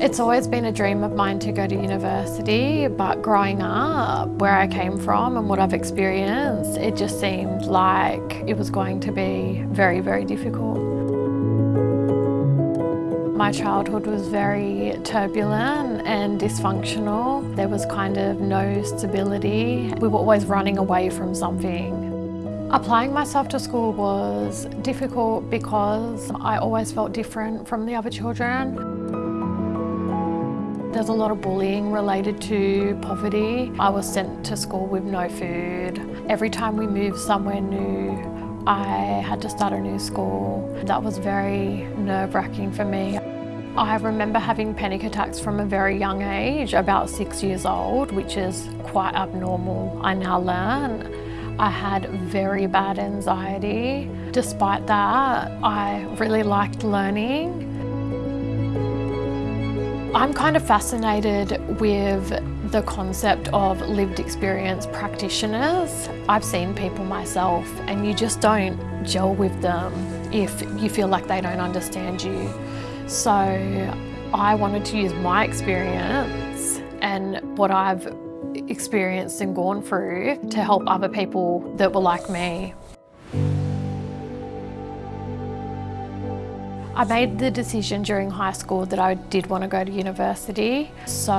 It's always been a dream of mine to go to university, but growing up, where I came from and what I've experienced, it just seemed like it was going to be very, very difficult. My childhood was very turbulent and dysfunctional. There was kind of no stability. We were always running away from something. Applying myself to school was difficult because I always felt different from the other children. There's a lot of bullying related to poverty. I was sent to school with no food. Every time we moved somewhere new, I had to start a new school. That was very nerve-wracking for me. I remember having panic attacks from a very young age, about six years old, which is quite abnormal, I now learn. I had very bad anxiety. Despite that, I really liked learning. I'm kind of fascinated with the concept of lived experience practitioners. I've seen people myself and you just don't gel with them if you feel like they don't understand you. So I wanted to use my experience and what I've experienced and gone through to help other people that were like me. I made the decision during high school that I did want to go to university. So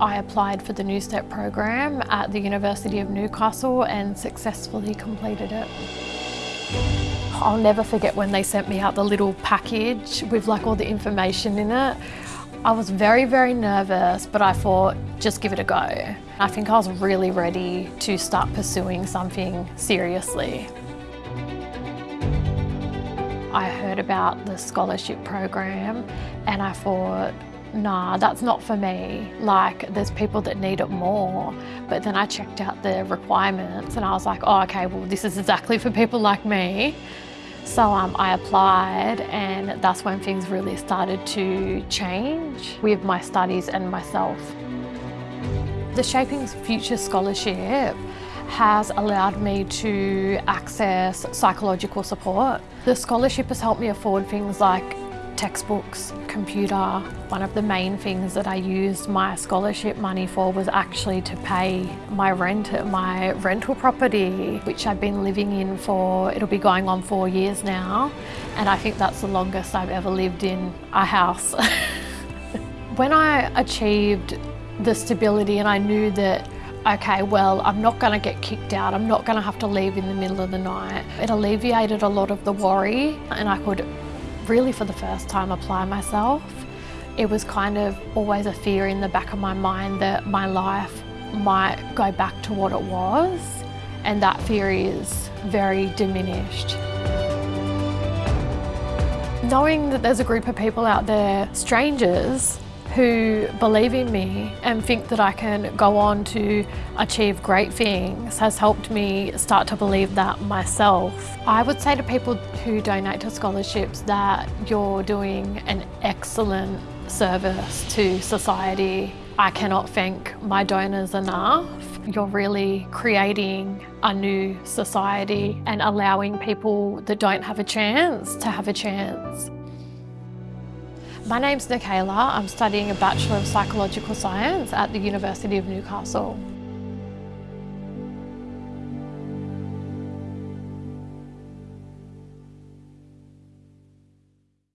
I applied for the Newstep program at the University of Newcastle and successfully completed it. I'll never forget when they sent me out the little package with like all the information in it. I was very, very nervous, but I thought, just give it a go. I think I was really ready to start pursuing something seriously. I heard about the scholarship program and I thought, nah, that's not for me. Like, there's people that need it more. But then I checked out the requirements and I was like, oh, okay, well, this is exactly for people like me. So um, I applied and that's when things really started to change with my studies and myself. The Shaping Future Scholarship has allowed me to access psychological support. The scholarship has helped me afford things like textbooks, computer. One of the main things that I used my scholarship money for was actually to pay my rent at my rental property, which I've been living in for, it'll be going on four years now. And I think that's the longest I've ever lived in a house. when I achieved the stability and I knew that okay, well, I'm not going to get kicked out. I'm not going to have to leave in the middle of the night. It alleviated a lot of the worry and I could really for the first time apply myself. It was kind of always a fear in the back of my mind that my life might go back to what it was and that fear is very diminished. Knowing that there's a group of people out there, strangers, who believe in me and think that I can go on to achieve great things has helped me start to believe that myself. I would say to people who donate to scholarships that you're doing an excellent service to society. I cannot thank my donors enough. You're really creating a new society and allowing people that don't have a chance to have a chance. My name's Nikayla. I'm studying a Bachelor of Psychological Science at the University of Newcastle.